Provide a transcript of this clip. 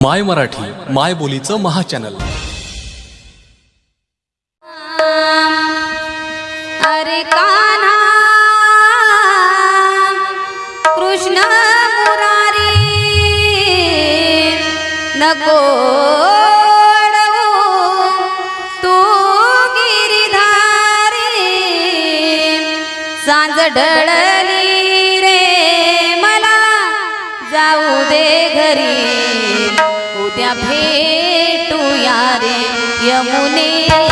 माय मराठी माय बोलीचं महाचॅनल. अरे कृष्ण मुरारी नको ढळ 有你